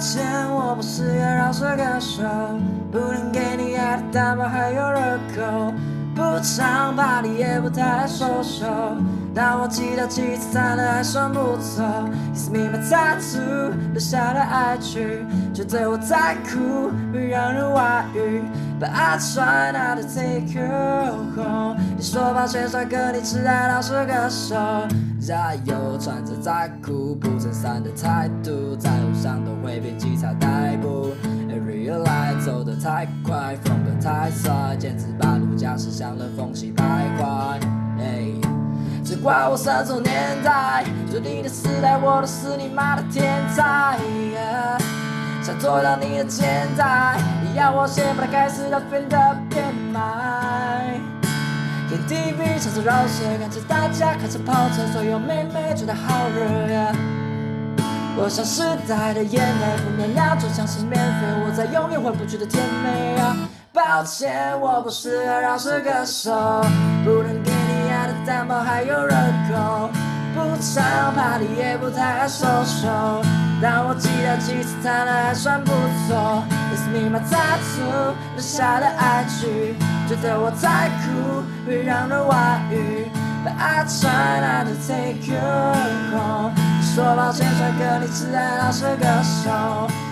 歉，我不是个饶舌歌手，不能给你爱的大包还有热狗，唱吧，你也不太爱收手，但我记得几次弹的还算不错。It's me my tattoo 留下的爱曲，觉得我在哭会让人外遇，But I try not to take you home。你说抱歉，帅哥，你只爱老实歌手。加油，穿着在裤不衬衫的态度，在路上都会被警察逮捕。Every light 走得太快，风格太帅，简直把路驾驶像冷风起徘徊。只怪我生错年代，做你的时代，我都是你妈的天才。想做到你的现在，你要我先把它开始到变得变卖。KTV 唱着饶舌，看着大家开着跑车，所有妹妹觉得好热呀。我像时代的眼泪，不能量就像是免费，我在永远回不去的甜美啊。抱歉，我不是个饶舌歌手，不能给你爱的蛋堡还有热狗，不常 party 也不太爱收手，但我记得几次弹的还算不错。It's me my tattoo 留下的爱曲。觉得我在哭会让人外遇，But I try not to take you home。你说抱歉，帅哥，你只爱饶舌歌手。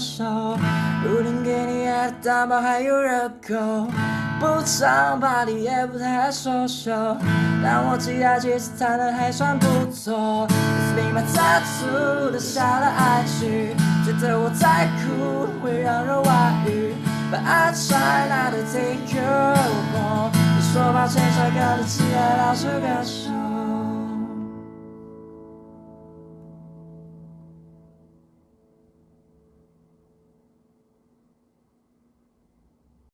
手，如今给你爱的蛋堡还有热狗，不常 party 也不太爱收手，但我吉他其实弹的还算不错。It's been my tattoo 留下了爱曲，觉得我在哭会让人外遇，But I try not to take you home。你说抱歉，帅哥，你只爱老式歌手。